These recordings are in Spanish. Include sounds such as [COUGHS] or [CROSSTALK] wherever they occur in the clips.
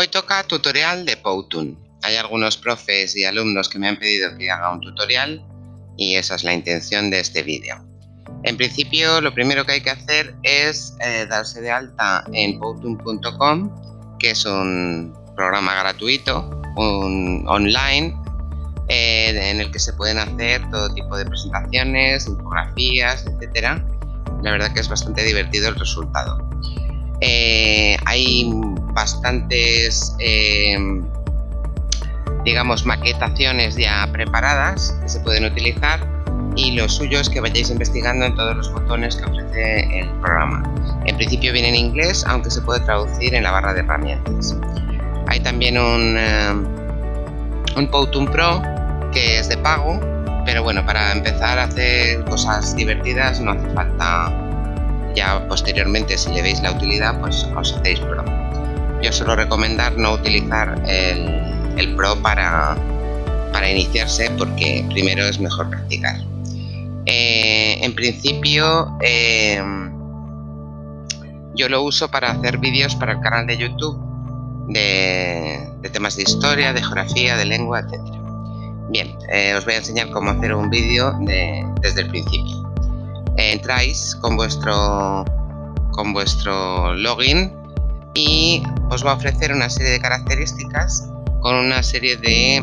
Hoy toca tutorial de Powtoon. Hay algunos profes y alumnos que me han pedido que haga un tutorial y esa es la intención de este vídeo. En principio lo primero que hay que hacer es eh, darse de alta en powtoon.com que es un programa gratuito, online eh, en el que se pueden hacer todo tipo de presentaciones, infografías, etcétera. La verdad que es bastante divertido el resultado. Eh, hay bastantes, em, digamos, maquetaciones ya preparadas que se pueden utilizar y lo suyo es que vayáis investigando en todos los botones que ofrece el programa. En principio viene en inglés, aunque se puede traducir en la barra de herramientas. Hay también un, em, un Powtoon Pro que es de pago, pero bueno, para empezar a hacer cosas divertidas no hace falta ya posteriormente si le veis la utilidad pues os hacéis pro. Yo suelo recomendar no utilizar el, pro para, para iniciarse porque primero es mejor practicar. Eh, en principio eh, yo lo uso para hacer vídeos para el canal de YouTube de, temas de historia, de geografía, de lengua, etc. Bien, eh, os voy a enseñar cómo hacer un vídeo desde el principio. Entráis con vuestro, con vuestro login y os va a ofrecer una serie de características con una serie de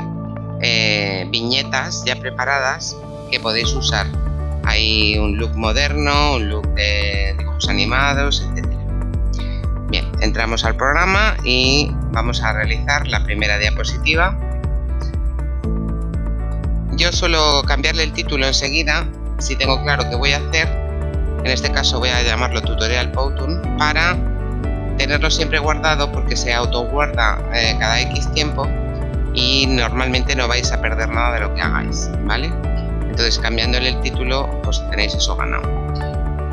eh, viñetas ya preparadas que podéis usar. Hay un look moderno, un look de dibujos animados, etc. Bien, entramos al programa y vamos a realizar la primera diapositiva yo suelo cambiarle el título enseguida si tengo claro qué voy a hacer. En este caso voy a llamarlo tutorial Powtoon para tenerlo siempre guardado porque se auto guarda eh, cada X tiempo y normalmente no vais a perder nada de lo que hagáis, ¿vale? Entonces cambiándole el título pues tenéis eso ganado.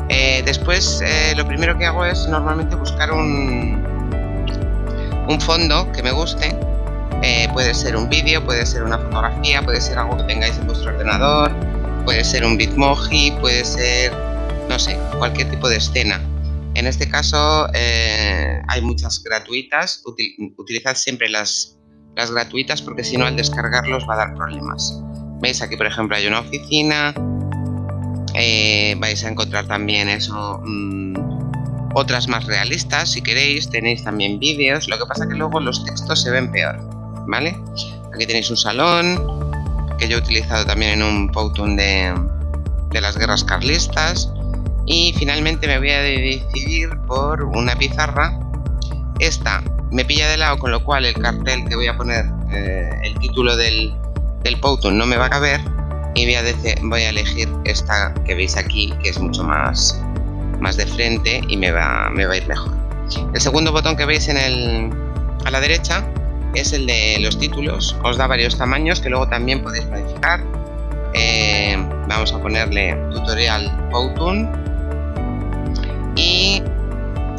Eh, después eh, lo primero que hago es normalmente buscar un, un fondo que me guste eh, puede ser un vídeo, puede ser una fotografía, puede ser algo que tengáis en vuestro ordenador, puede ser un bitmoji, puede ser, no sé, cualquier tipo de escena. En este caso eh, hay muchas gratuitas, utilizad siempre las, las gratuitas porque si no al descargarlos va a dar problemas. Veis aquí por ejemplo hay una oficina, eh, vais a encontrar también eso, mm, otras más realistas si queréis, tenéis también vídeos, lo que pasa que luego los textos se ven peor. ¿vale? Aquí tenéis un salón que yo he utilizado también en un Powtoon de, de las guerras carlistas. Y finalmente me voy a decidir por una pizarra. Esta me pilla de lado con lo cual el cartel que voy a poner eh, el título del, del Powtoon no me va a caber. Y voy a, voy a elegir esta que veis aquí que es mucho más más de frente y me va, me va a ir mejor. El segundo botón que veis en el, a la derecha es el de los títulos. Os da varios tamaños que luego también podéis modificar. Eh, vamos a ponerle tutorial Powtoon y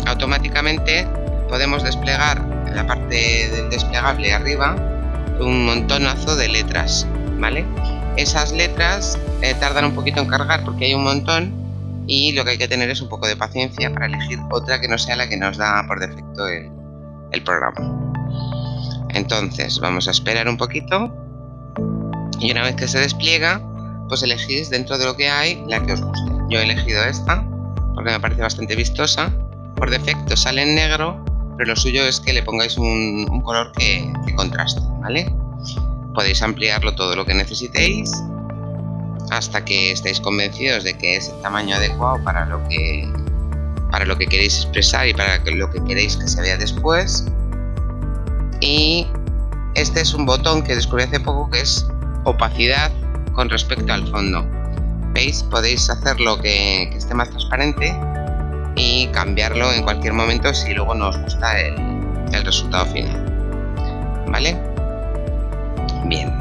automáticamente podemos desplegar en la parte del desplegable arriba un montonazo de letras, ¿vale? Esas letras eh, tardan un poquito en cargar porque hay un montón y lo que hay que tener es un poco de paciencia para elegir otra que no sea la que nos da por defecto el programa. Entonces vamos a esperar un poquito y una vez que se despliega, pues elegís dentro de lo que hay la que os guste. Yo he elegido esta porque me parece bastante vistosa. Por defecto sale en negro, pero lo suyo es que le pongáis un, color que, contraste, ¿vale? Podéis ampliarlo todo lo que necesitéis hasta que estéis convencidos de que es el tamaño adecuado para lo que para lo que queréis expresar y para lo que queréis que se vea después y este es un botón que descubrí hace poco que es opacidad con respecto al fondo. Veis podéis hacerlo que, esté más transparente y cambiarlo en cualquier momento si luego no os gusta el resultado final. Vale bien.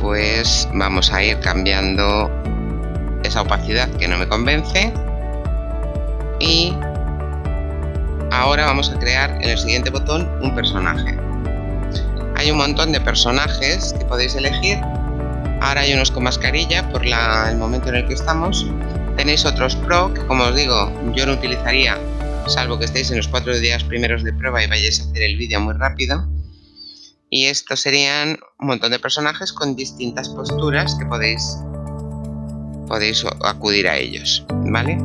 Pues vamos a ir cambiando esa opacidad que no me convence y Ahora vamos a crear en el siguiente botón un personaje. Hay un montón de personajes que podéis elegir. Ahora hay unos con mascarilla por el momento en el que estamos. Tenéis otros pro que como os digo yo no utilizaría salvo que estéis en los cuatro días primeros de prueba y vayáis a hacer el vídeo muy rápido. Y estos serían un montón de personajes con distintas posturas que podéis, podéis acudir a ellos, ¿vale?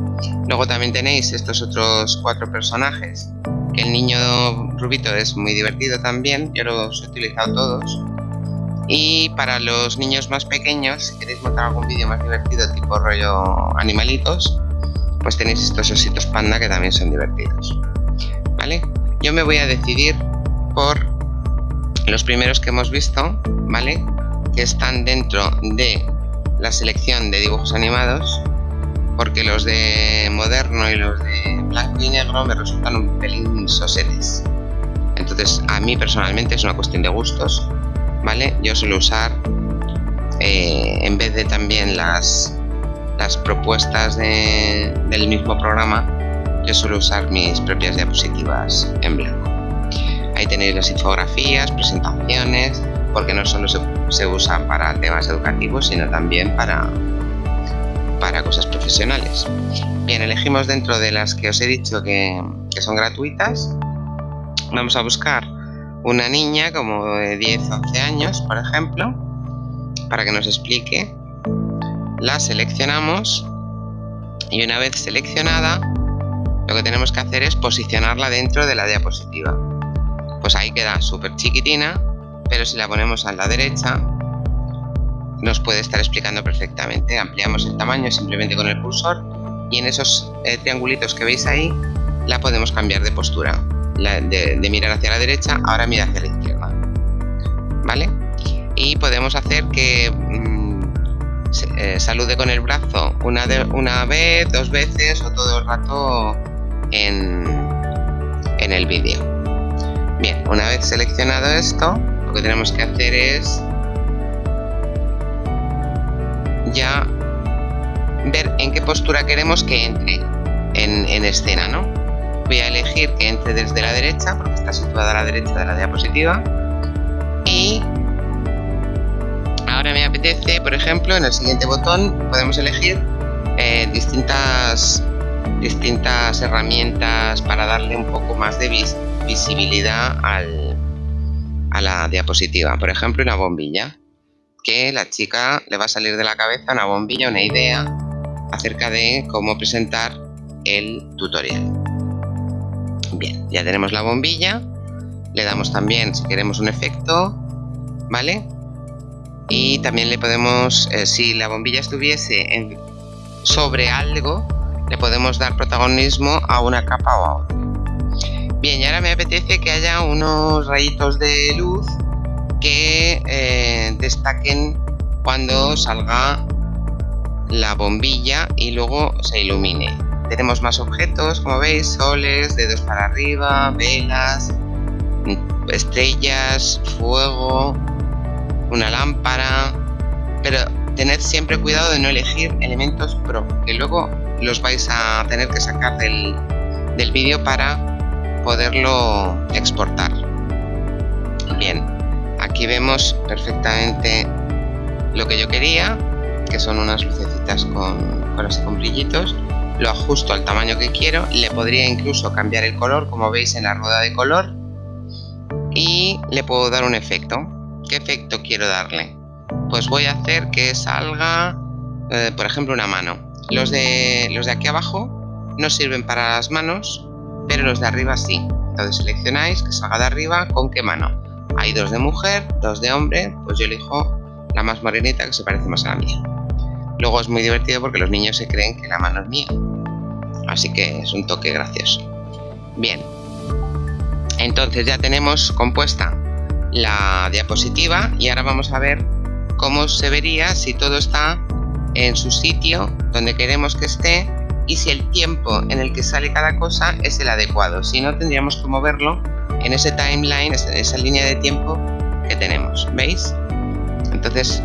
Luego también tenéis estos otros cuatro personajes, el niño rubito es muy divertido también, yo los he utilizado todos. Y para los niños más pequeños, si queréis montar algún vídeo más divertido tipo rollo animalitos, pues tenéis estos ositos panda que también son divertidos. ¿Vale? Yo me voy a decidir por los primeros que hemos visto, ¿vale? Que están dentro de la selección de dibujos animados, porque los de moderno y los de blanco y negro me resultan un pelín sosetes. Entonces, a mí personalmente es una cuestión de gustos, ¿vale? Yo suelo usar, eh, en vez de también las las propuestas del mismo programa, yo suelo usar mis propias diapositivas en blanco. Ahí tenéis las infografías, presentaciones, porque no solo se, se usa para temas educativos, sino también para, para cosas profesionales. Bien, elegimos dentro de las que os he dicho que, que son gratuitas. Vamos a buscar una niña como de 10 11 años, por ejemplo, para que nos explique la seleccionamos y una vez seleccionada lo que tenemos que hacer es posicionarla dentro de la diapositiva pues ahí queda súper chiquitina pero si la ponemos a la derecha nos puede estar explicando perfectamente. Ampliamos el tamaño simplemente con el cursor y en esos eh, triangulitos que veis ahí la podemos cambiar de postura de, mirar hacia la derecha ahora mira hacia la izquierda. Vale y podemos hacer que mm, eh, salude con el brazo una, una vez, dos veces o todo el rato en, en el vídeo. Bien, una vez seleccionado esto, lo que tenemos que hacer es ya ver en qué postura queremos que entre en, en escena, ¿no? Voy a elegir que entre desde la derecha, porque está situada a la derecha de la diapositiva, y ahora me apetece, por ejemplo, en el siguiente botón podemos elegir eh, distintas, distintas herramientas para darle un poco más de visibilidad a la diapositiva. Por ejemplo, una bombilla, que la chica le va a salir de la cabeza una bombilla, una idea acerca de cómo presentar el tutorial. Bien, ya tenemos la bombilla, le damos también, si queremos un efecto, ¿vale? y también le podemos, eh, si la bombilla estuviese sobre algo, le podemos dar protagonismo a una capa o a otra. Bien, y ahora me apetece que haya unos rayitos de luz que eh, destaquen cuando salga la bombilla y luego se ilumine. Tenemos más objetos, como veis, soles, dedos para arriba, velas, estrellas, fuego, una lámpara, pero tened siempre cuidado de no elegir elementos pro, que luego los vais a tener que sacar del, del vídeo para poderlo exportar. Bien, aquí vemos perfectamente lo que yo quería, que son unas lucecitas con, con brillitos. Lo ajusto al tamaño que quiero, le podría incluso cambiar el color, como veis en la rueda de color, y le puedo dar un efecto ¿Qué efecto quiero darle? Pues voy a hacer que salga, eh, por ejemplo, una mano. Los de, los de aquí abajo no sirven para las manos, pero los de arriba sí. Entonces seleccionáis que salga de arriba con qué mano. Hay dos de mujer, dos de hombre, pues yo elijo la más morenita que se parece más a la mía. Luego es muy divertido porque los niños se creen que la mano es mía. Así que es un toque gracioso. Bien. Entonces ya tenemos compuesta la diapositiva y ahora vamos a ver cómo se vería si todo está en su sitio donde queremos que esté y si el tiempo en el que sale cada cosa es el adecuado. Si no, tendríamos que moverlo en ese timeline, en esa línea de tiempo que tenemos. ¿Veis? Entonces,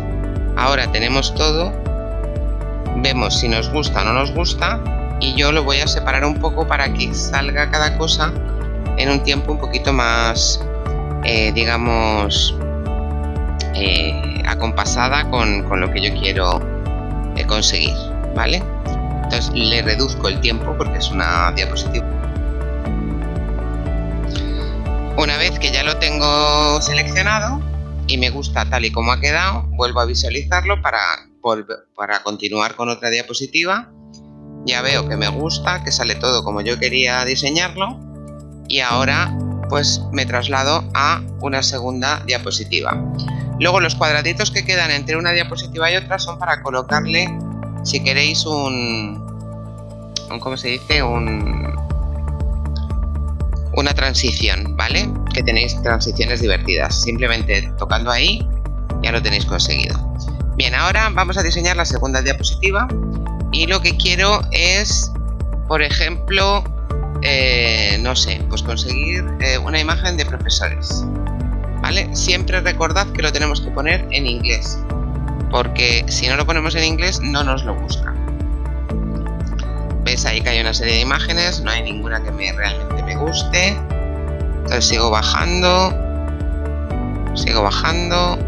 ahora tenemos todo. Vemos si nos gusta o no nos gusta. Y yo lo voy a separar un poco para que salga cada cosa en un tiempo un poquito más eh, digamos, eh, acompasada con, lo que yo quiero eh, conseguir, ¿vale? Le reduzco el tiempo porque es una diapositiva Una vez que ya lo tengo seleccionado y me gusta tal y como ha quedado, vuelvo a visualizarlo para, para continuar con otra diapositiva. Ya veo que me gusta, que sale todo como yo quería diseñarlo y ahora pues me traslado a una segunda diapositiva. Luego los cuadraditos que quedan entre una diapositiva y otra son para colocarle, si queréis, un, un ¿cómo se dice? Un, una transición, ¿vale? Que tenéis transiciones divertidas. Simplemente tocando ahí ya lo tenéis conseguido. Bien, ahora vamos a diseñar la segunda diapositiva y lo que quiero es, por ejemplo, eh, no sé, pues conseguir eh, una imagen de profesores. ¿Vale? Siempre recordad que lo tenemos que poner en inglés, porque si no lo ponemos en inglés no nos lo busca. ¿Ves ahí que hay una serie de imágenes? No hay ninguna que me, realmente me guste. Entonces sigo bajando, sigo bajando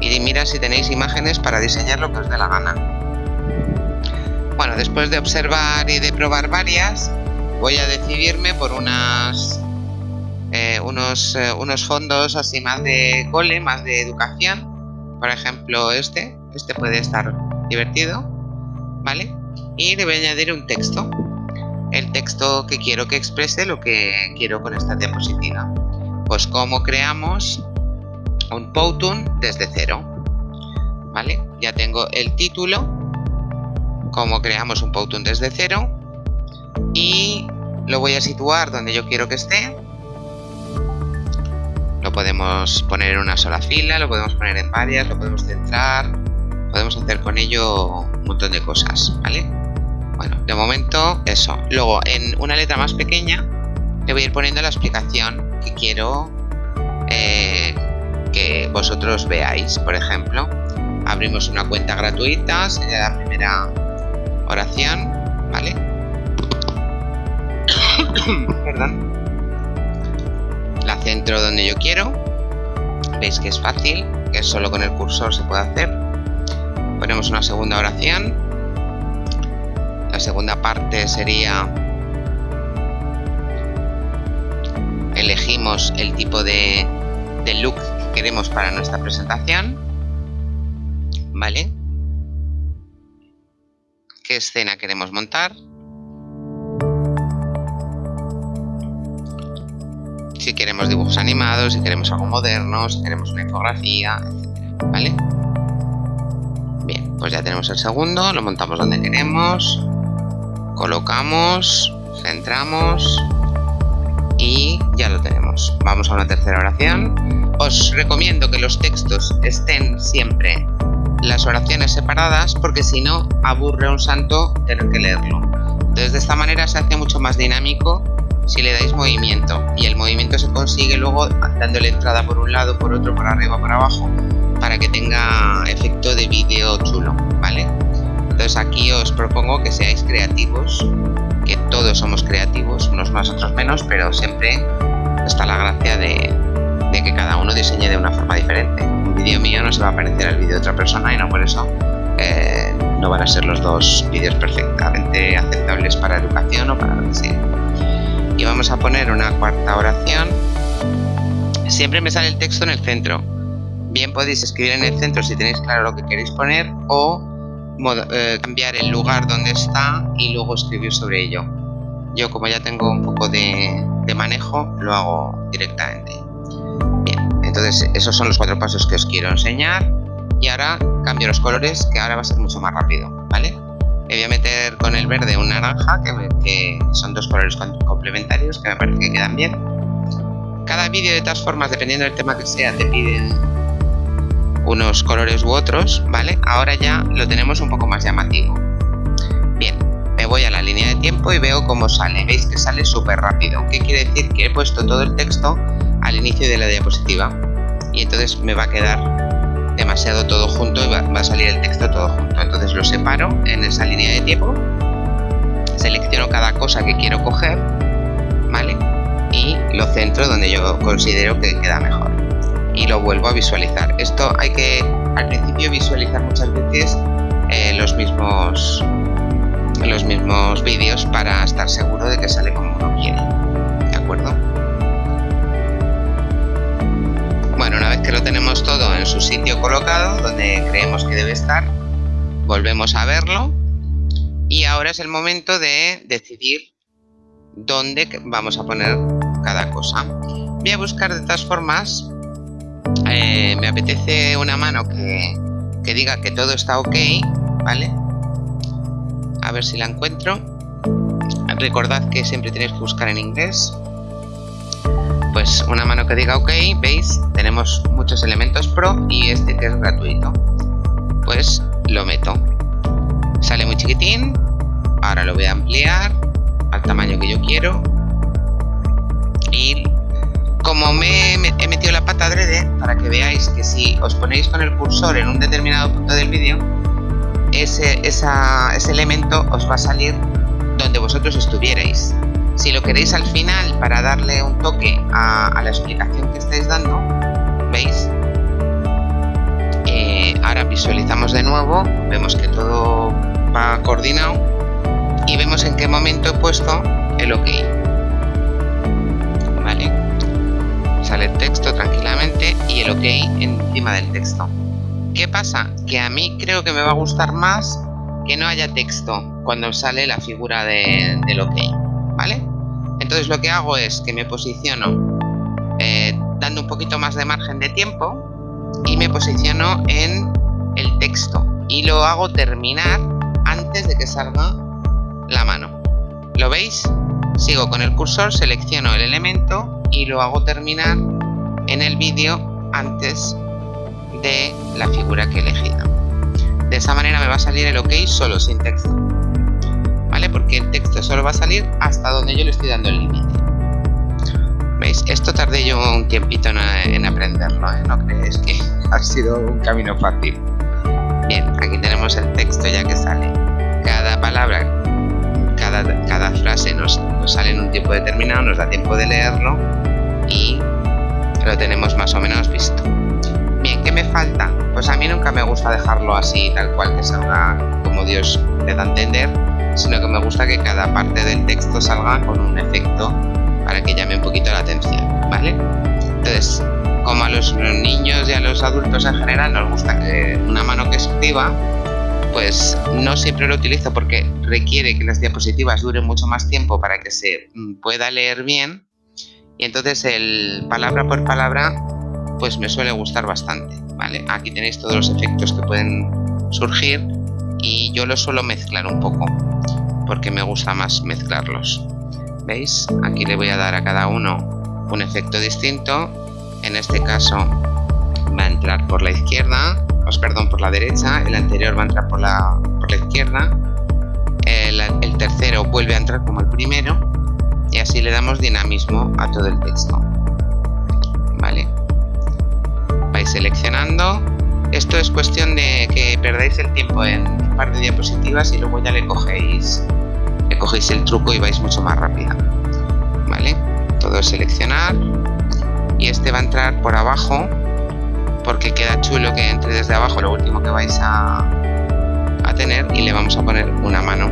y mira si tenéis imágenes para diseñar lo que os dé la gana. Bueno, después de observar y de probar varias, voy a decidirme por unas, eh, unos, eh, unos fondos así más de cole, más de educación. Por ejemplo, este. Este puede estar divertido. ¿Vale? Y le voy a añadir un texto. El texto que quiero que exprese lo que quiero con esta diapositiva. Pues cómo creamos un Powtoon desde cero. ¿Vale? Ya tengo el título como creamos un Powtoon desde cero y lo voy a situar donde yo quiero que esté lo podemos poner en una sola fila, lo podemos poner en varias, lo podemos centrar podemos hacer con ello un montón de cosas, ¿vale? Bueno, de momento eso. Luego en una letra más pequeña le voy a ir poniendo la explicación que quiero eh, que vosotros veáis. Por ejemplo, abrimos una cuenta gratuita, sería la primera oración, ¿vale? [COUGHS] Perdón. La centro donde yo quiero. Veis que es fácil, que solo con el cursor se puede hacer. Ponemos una segunda oración. La segunda parte sería... Elegimos el tipo de, look que queremos para nuestra presentación. ¿Vale? qué escena queremos montar. Si queremos dibujos animados, si queremos algo moderno, si queremos una infografía, etc. ¿Vale? Bien, pues ya tenemos el segundo, lo montamos donde queremos, colocamos, centramos y ya lo tenemos. Vamos a una tercera oración. Os recomiendo que los textos estén siempre las oraciones separadas porque si no aburre a un santo tener que leerlo. Entonces de esta manera se hace mucho más dinámico si le dais movimiento y el movimiento se consigue luego dándole entrada por un lado, por otro, por arriba, por abajo para que tenga efecto de vídeo chulo, ¿vale? Entonces aquí os propongo que seáis creativos, que todos somos creativos, unos más, otros menos, pero siempre está la gracia de, que cada uno diseñe de una forma diferente. Un vídeo mío no se va a parecer al vídeo de otra persona y no por eso eh, no van a ser los dos vídeos perfectamente aceptables para educación o para lo que sea. Y vamos a poner una cuarta oración. Siempre me sale el texto en el centro. Bien podéis escribir en el centro si tenéis claro lo que queréis poner o eh, cambiar el lugar donde está y luego escribir sobre ello. Yo como ya tengo un poco de manejo, lo hago directamente. Entonces esos son los cuatro pasos que os quiero enseñar y ahora cambio los colores que ahora va a ser mucho más rápido, ¿vale? Voy a meter con el verde un naranja que, son dos colores complementarios que me parece que quedan bien. Cada vídeo de todas formas, dependiendo del tema que sea, te piden unos colores u otros, ¿vale? Ahora ya lo tenemos un poco más llamativo. Bien, me voy a la línea de tiempo y veo cómo sale. Veis que sale súper rápido. ¿Qué quiere decir? Que he puesto todo el texto al inicio de la diapositiva y entonces me va a quedar demasiado todo junto y va, a salir el texto todo junto. Entonces lo separo en esa línea de tiempo, selecciono cada cosa que quiero coger, ¿vale? Y lo centro donde yo considero que queda mejor y lo vuelvo a visualizar. Esto hay que al principio visualizar muchas veces eh, los mismos los mismos vídeos para estar seguro de que sale como uno quiere. ¿De acuerdo? Bueno, una vez que lo tenemos todo en su sitio colocado, donde creemos que debe estar, volvemos a verlo y ahora es el momento de decidir dónde vamos a poner cada cosa. Voy a buscar de todas formas eh, me apetece una mano que, que diga que todo está ok, ¿vale? A ver si la encuentro. Recordad que siempre tenéis que buscar en inglés. Pues una mano que diga ok, veis, tenemos muchos elementos pro y este que es gratuito. Pues lo meto. Sale muy chiquitín. Ahora lo voy a ampliar al tamaño que yo quiero. Y para que veáis que si os ponéis con el cursor en un determinado punto del vídeo, ese, ese elemento os va a salir donde vosotros estuvierais. Si lo queréis al final para darle un toque a, la explicación que estáis dando, ¿veis? Eh, ahora visualizamos de nuevo, vemos que todo va coordinado y vemos en qué momento he puesto el OK. ¿Vale? Sale el texto tranquilamente el OK encima del texto. ¿Qué pasa? Que a mí creo que me va a gustar más que no haya texto cuando sale la figura de, del OK, ¿vale? Entonces lo que hago es que me posiciono eh, dando un poquito más de margen de tiempo y me posiciono en el texto y lo hago terminar antes de que salga la mano. ¿Lo veis? Sigo con el cursor, selecciono el elemento y lo hago terminar en el vídeo antes de la figura que he elegido. De esa manera me va a salir el OK solo sin texto. ¿Vale? Porque el texto solo va a salir hasta donde yo le estoy dando el límite. ¿Veis? Esto tardé yo un tiempito en, aprenderlo, ¿eh? No creéis que [LAUGHS] ha sido un camino fácil. Bien, aquí tenemos el texto ya que sale. Cada palabra, cada, cada frase nos, nos sale en un tiempo determinado, nos da tiempo de leerlo y lo tenemos más o menos visto. Bien, ¿qué me falta? Pues a mí nunca me gusta dejarlo así, tal cual, que salga como Dios le da a entender, sino que me gusta que cada parte del texto salga con un efecto para que llame un poquito la atención, ¿vale? Entonces, como a los niños y a los adultos en general nos gusta que una mano que escriba, pues no siempre lo utilizo porque requiere que las diapositivas duren mucho más tiempo para que se mm, pueda leer bien y entonces el palabra por palabra pues me suele gustar bastante, ¿vale? Aquí tenéis todos los efectos que pueden surgir y yo los suelo mezclar un poco porque me gusta más mezclarlos. ¿Veis? Aquí le voy a dar a cada uno un efecto distinto. En este caso va a entrar por la izquierda, os perdón, por la derecha, el anterior va a entrar por la, por la izquierda, el, el tercero vuelve a entrar como el primero y así le damos dinamismo a todo el texto. ¿Vale? seleccionando. Esto es cuestión de que perdáis el tiempo en un par de diapositivas y luego ya le cogéis, le cogéis el truco y vais mucho más rápido. ¿Vale? Todo es seleccionar y este va a entrar por abajo porque queda chulo que entre desde abajo lo último que vais a, a tener y le vamos a poner una mano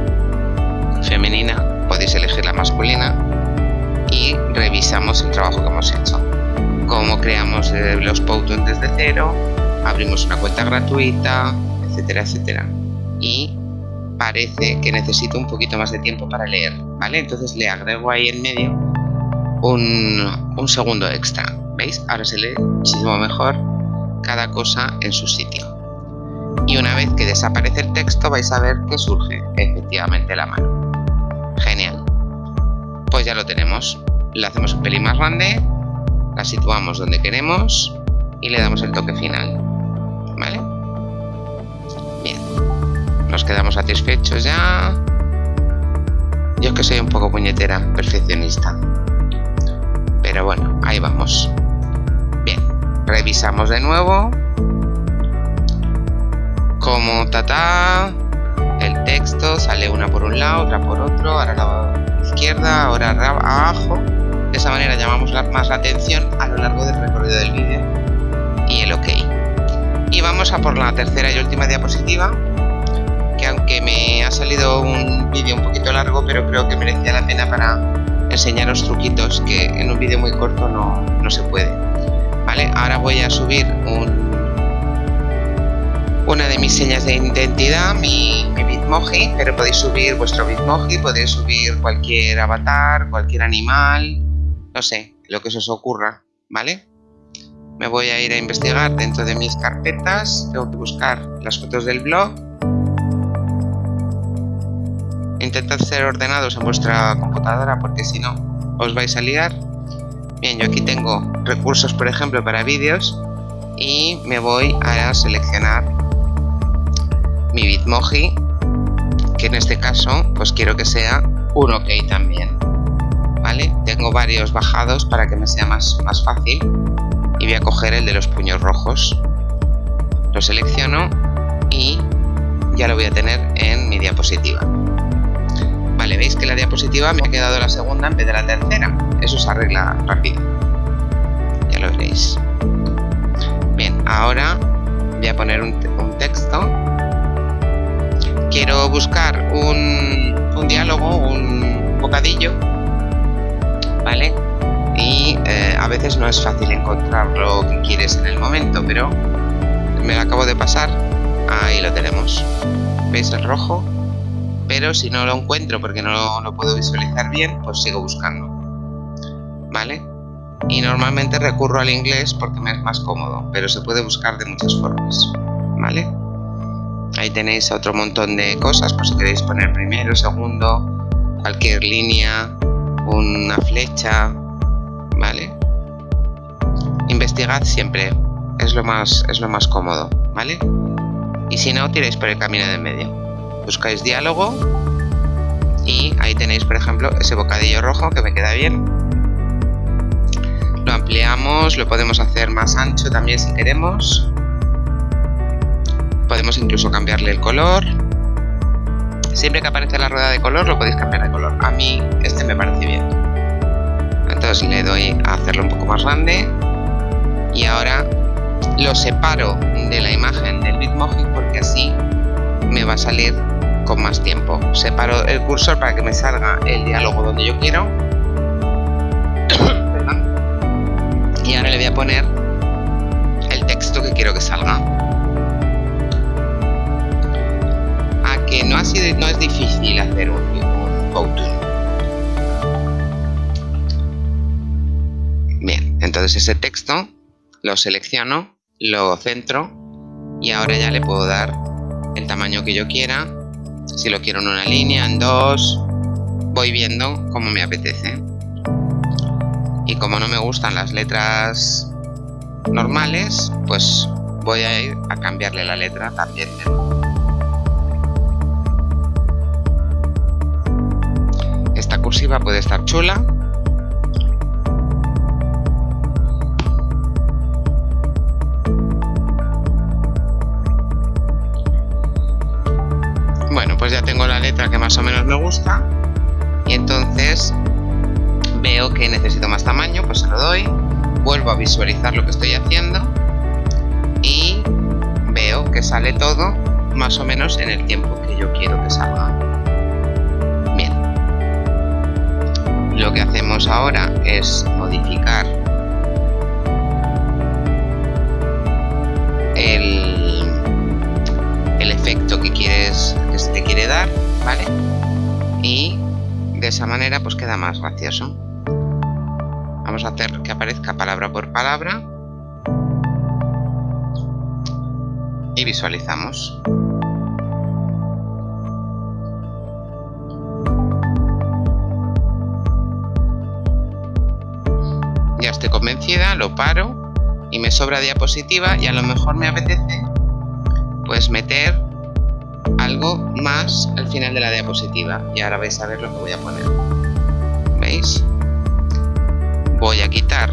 femenina podéis elegir la masculina revisamos el trabajo que hemos hecho cómo creamos eh, los Powtoon desde cero, abrimos una cuenta gratuita, etcétera, etcétera. Y parece que necesito un poquito más de tiempo para leer, ¿vale? Entonces le agrego ahí en medio un, un segundo extra, ¿veis? Ahora se lee muchísimo mejor cada cosa en su sitio. Y una vez que desaparece el texto vais a ver que surge efectivamente la mano. Genial. Pues ya lo tenemos. Le hacemos un pelín más grande la situamos donde queremos y le damos el toque final. ¿Vale? Bien. Nos quedamos satisfechos ya. Yo es que soy un poco puñetera, perfeccionista. Pero bueno, ahí vamos. Bien, revisamos de nuevo. Como tata, el texto sale una por un lado, otra por otro, ahora la izquierda, ahora abajo de esa manera llamamos más la atención a lo largo del recorrido del vídeo y el OK. Y vamos a por la tercera y última diapositiva, que aunque me ha salido un vídeo un poquito largo, pero creo que merecía la pena para enseñaros truquitos que en un vídeo muy corto no, no se puede. Vale, ahora voy a subir un, una de mis señas de identidad, mi Bitmoji, pero podéis subir vuestro Bitmoji, podéis subir cualquier avatar, cualquier animal, no sé, lo que se os ocurra, ¿vale? Me voy a ir a investigar dentro de mis carpetas, tengo que buscar las fotos del blog. Intentad ser ordenados en vuestra computadora porque si no os vais a liar. Bien, yo aquí tengo recursos, por ejemplo, para vídeos y me voy a seleccionar mi Bitmoji, que en este caso pues quiero que sea un OK también. ¿Vale? Tengo varios bajados para que me sea más, más fácil y voy a coger el de los puños rojos. Lo selecciono y ya lo voy a tener en mi diapositiva. Vale, veis que la diapositiva me ha quedado la segunda en vez de la tercera. Eso se arregla rápido. Ya lo veréis. Bien, ahora voy a poner un, un texto quiero buscar un, diálogo, un bocadillo, ¿vale? Y eh, a veces no es fácil encontrar lo que quieres en el momento, pero me lo acabo de pasar, ahí lo tenemos. ¿Veis el rojo? Pero si no lo encuentro porque no lo puedo visualizar bien, pues sigo buscando. ¿Vale? Y normalmente recurro al inglés porque me es más cómodo, pero se puede buscar de muchas formas. ¿Vale? Ahí tenéis otro montón de cosas, por si queréis poner primero, segundo, cualquier línea, una flecha, ¿vale? Investigad siempre, es lo más, es lo más cómodo, ¿vale? Y si no, tiráis por el camino de medio. Buscáis diálogo y ahí tenéis, por ejemplo, ese bocadillo rojo que me queda bien. Lo ampliamos, lo podemos hacer más ancho también si queremos podemos incluso cambiarle el color siempre que aparece la rueda de color lo podéis cambiar de color. A mí este me parece bien. Entonces le doy a hacerlo un poco más grande. Y ahora lo separo de la imagen del Bitmoji porque así me va a salir con más tiempo. Separo el cursor para que me salga el diálogo donde yo quiero. [COUGHS] Y ahora le voy a poner el texto que quiero que salga no, es difícil hacer un, un Bien, entonces ese texto lo selecciono, lo centro y ahora ya le puedo dar el tamaño que yo quiera. Si lo quiero en una línea, en dos, voy viendo como me apetece. Y como no me gustan las letras normales, pues voy a ir a cambiarle la letra también. Puede estar chula. Bueno, pues ya tengo la letra que más o menos me gusta. Y entonces veo que necesito más tamaño, pues se lo doy. Vuelvo a visualizar lo que estoy haciendo. Y veo que sale todo más o menos en el tiempo que yo quiero que salga. Lo que hacemos ahora es modificar el, el efecto que quieres que se te quiere dar vale y de esa manera pues queda más gracioso. Vamos a hacer que aparezca palabra por palabra. Y visualizamos convencida, lo paro y me sobra diapositiva y a lo mejor me apetece pues meter algo más al final de la diapositiva y ahora vais a ver lo que voy a poner. Veis voy a quitar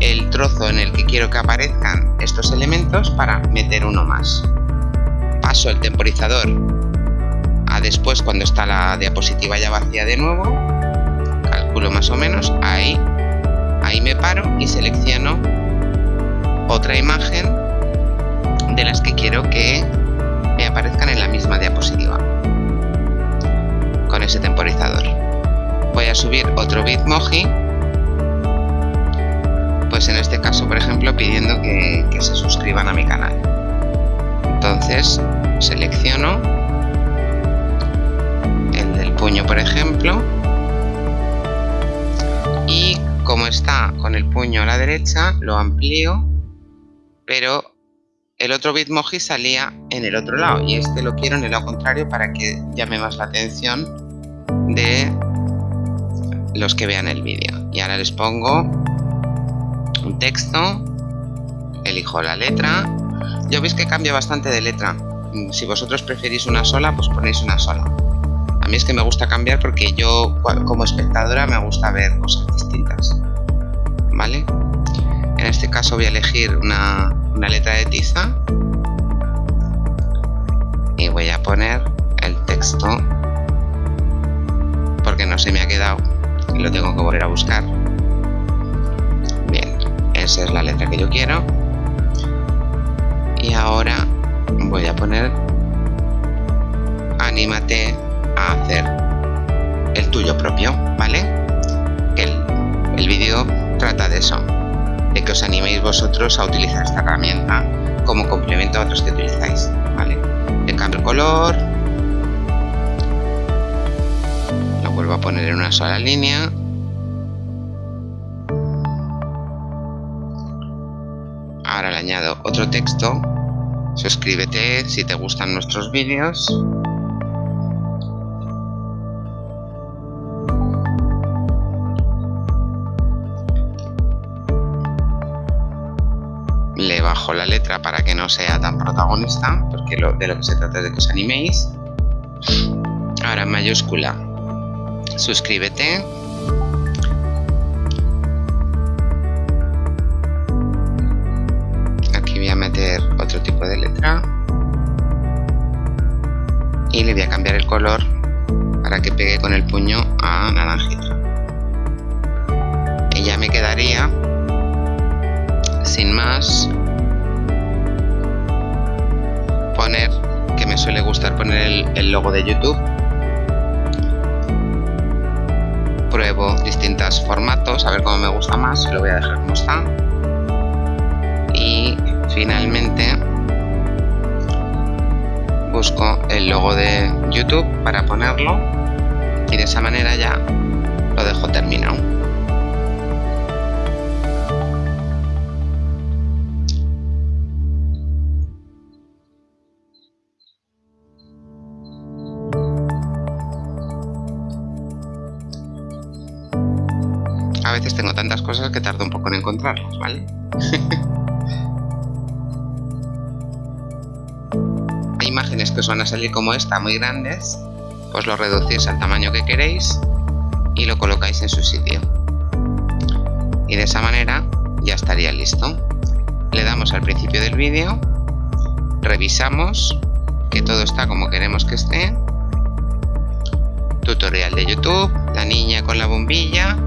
el trozo en el que quiero que aparezcan estos elementos para meter uno más. Paso el temporizador a después cuando está la diapositiva ya vacía de nuevo. Calculo más o menos. Ahí ahí me paro y selecciono otra imagen de las que quiero que me aparezcan en la misma diapositiva. Con ese temporizador. Voy a subir otro bitmoji. Pues en este caso por ejemplo pidiendo que, que se suscriban a mi canal. Entonces selecciono el del puño por ejemplo. Y como está con el puño a la derecha lo amplío pero el otro Bitmoji salía en el otro lado y este lo quiero en el lado contrario para que llame más la atención de los que vean el vídeo. Y ahora les pongo un texto elijo la letra. Ya veis que cambia bastante de letra. Si vosotros preferís una sola pues ponéis una sola. A mí es que me gusta cambiar porque yo como espectadora me gusta ver cosas distintas vale en este caso voy a elegir una, una letra de tiza. Y voy a poner el texto porque no se me ha quedado y lo tengo que volver a buscar. Bien esa es la letra que yo quiero. Y ahora voy a poner anímate a hacer el tuyo propio vale el, el vídeo trata de eso de que os animéis vosotros a utilizar esta herramienta como complemento a otros que utilizáis vale le cambio el color lo vuelvo a poner en una sola línea. Ahora le añado otro texto suscríbete si te gustan nuestros vídeos sea tan protagonista porque lo, de lo que se trata es de que os animéis. Ahora en mayúscula suscríbete. Meter otro tipo de letra. Y le voy a cambiar el color para que pegue con el puño a naranjita y ya me quedaría sin más poner que me suele gustar poner el, logo de youtube. Pruebo distintos formatos a ver cómo me gusta más lo voy a dejar como está. Y finalmente busco el logo de YouTube para ponerlo. Y de esa manera ya lo dejo terminado. Tengo tantas cosas que tardo un poco en encontrarlas, ¿vale? [LAUGHS] imágenes que os van a salir como esta muy grandes, pues lo reducís al tamaño que queréis y lo colocáis en su sitio. Y de esa manera ya estaría listo. Le damos al principio del vídeo, revisamos que todo está como queremos que esté. Tutorial de YouTube, la niña con la bombilla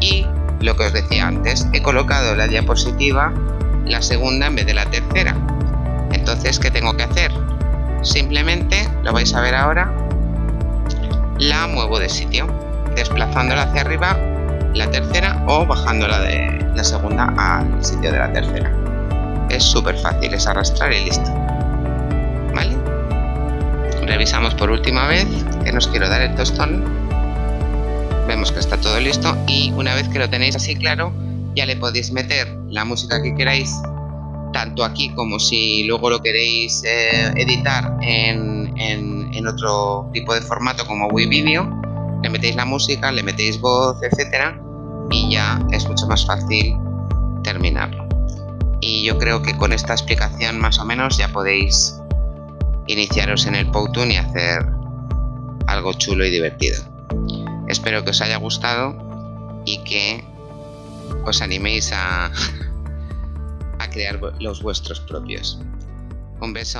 y lo que os decía antes, he colocado la diapositiva la segunda en vez de la tercera. Entonces, ¿qué tengo que hacer? Simplemente, lo vais a ver ahora, la muevo de sitio, desplazándola hacia arriba la tercera o bajándola de la segunda al sitio de la tercera. Es súper fácil, es arrastrar y listo. ¿Vale? Revisamos por última vez, que nos quiero dar el tostón. Vemos que está todo listo y una vez que lo tenéis así claro, ya le podéis meter la música que queráis tanto aquí como si luego lo queréis eh, editar en, en, otro tipo de formato como WeVideo, le metéis la música, le metéis voz, etcétera, y ya es mucho más fácil terminarlo. Y yo creo que con esta explicación más o menos ya podéis iniciaros en el Powtoon y hacer algo chulo y divertido. Espero que os haya gustado y que os animéis a, [LAUGHS] crear los vuestros propios. Un beso.